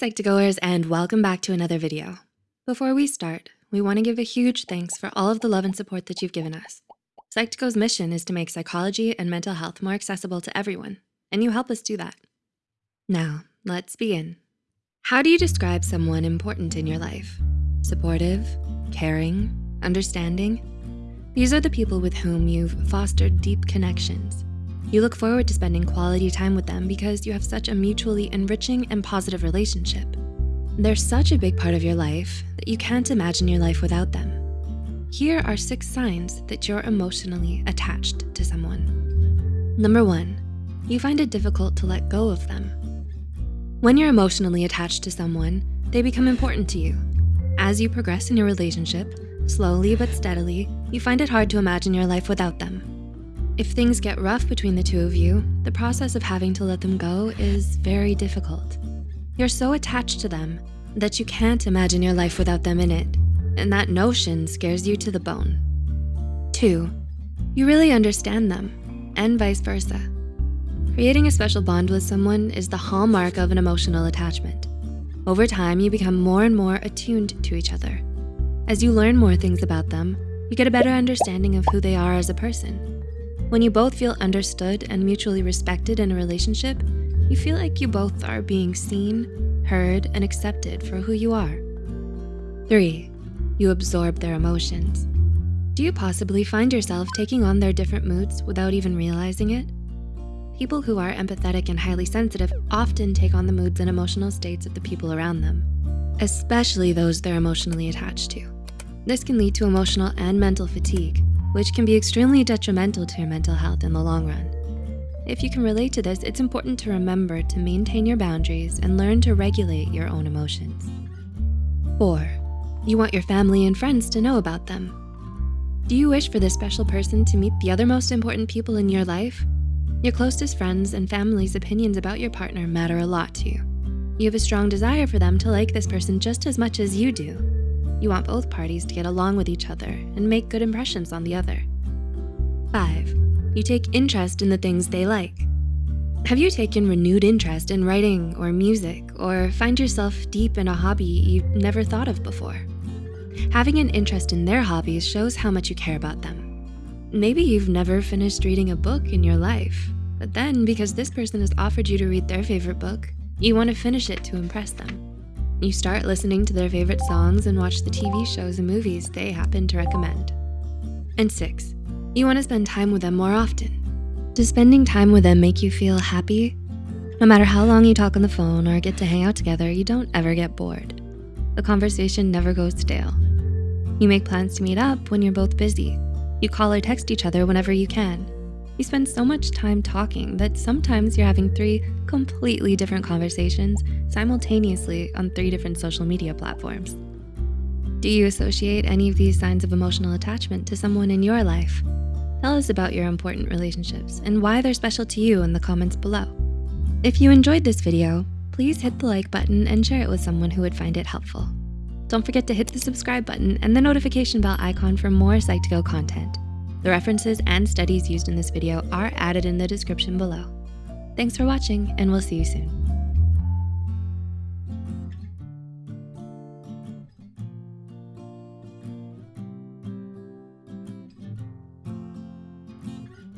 Psych2Goers and welcome back to another video. Before we start, we wanna give a huge thanks for all of the love and support that you've given us. Psych2Go's mission is to make psychology and mental health more accessible to everyone, and you help us do that. Now, let's begin. How do you describe someone important in your life? Supportive, caring, understanding? These are the people with whom you've fostered deep connections. You look forward to spending quality time with them because you have such a mutually enriching and positive relationship. They're such a big part of your life that you can't imagine your life without them. Here are six signs that you're emotionally attached to someone. Number one, you find it difficult to let go of them. When you're emotionally attached to someone, they become important to you. As you progress in your relationship, slowly but steadily, you find it hard to imagine your life without them. If things get rough between the two of you, the process of having to let them go is very difficult. You're so attached to them that you can't imagine your life without them in it, and that notion scares you to the bone. Two, you really understand them, and vice versa. Creating a special bond with someone is the hallmark of an emotional attachment. Over time, you become more and more attuned to each other. As you learn more things about them, you get a better understanding of who they are as a person when you both feel understood and mutually respected in a relationship, you feel like you both are being seen, heard, and accepted for who you are. Three, you absorb their emotions. Do you possibly find yourself taking on their different moods without even realizing it? People who are empathetic and highly sensitive often take on the moods and emotional states of the people around them, especially those they're emotionally attached to. This can lead to emotional and mental fatigue, which can be extremely detrimental to your mental health in the long run. If you can relate to this, it's important to remember to maintain your boundaries and learn to regulate your own emotions. Four, you want your family and friends to know about them. Do you wish for this special person to meet the other most important people in your life? Your closest friends and family's opinions about your partner matter a lot to you. You have a strong desire for them to like this person just as much as you do. You want both parties to get along with each other and make good impressions on the other. Five, you take interest in the things they like. Have you taken renewed interest in writing or music or find yourself deep in a hobby you've never thought of before? Having an interest in their hobbies shows how much you care about them. Maybe you've never finished reading a book in your life, but then because this person has offered you to read their favorite book, you wanna finish it to impress them. You start listening to their favorite songs and watch the TV shows and movies they happen to recommend. And six, you wanna spend time with them more often. Does spending time with them make you feel happy? No matter how long you talk on the phone or get to hang out together, you don't ever get bored. The conversation never goes stale. You make plans to meet up when you're both busy. You call or text each other whenever you can. You spend so much time talking that sometimes you're having three completely different conversations simultaneously on three different social media platforms. Do you associate any of these signs of emotional attachment to someone in your life? Tell us about your important relationships and why they're special to you in the comments below. If you enjoyed this video, please hit the like button and share it with someone who would find it helpful. Don't forget to hit the subscribe button and the notification bell icon for more Psych2Go content. The references and studies used in this video are added in the description below. Thanks for watching and we'll see you soon.